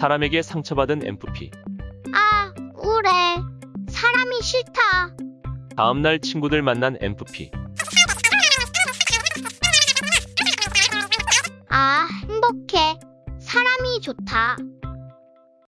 사람에게 상처받은 MFP. 아, 우울해. 사람이 싫다. 다음날 친구들 만난 MFP. 아, 행복해. 사람이 좋다.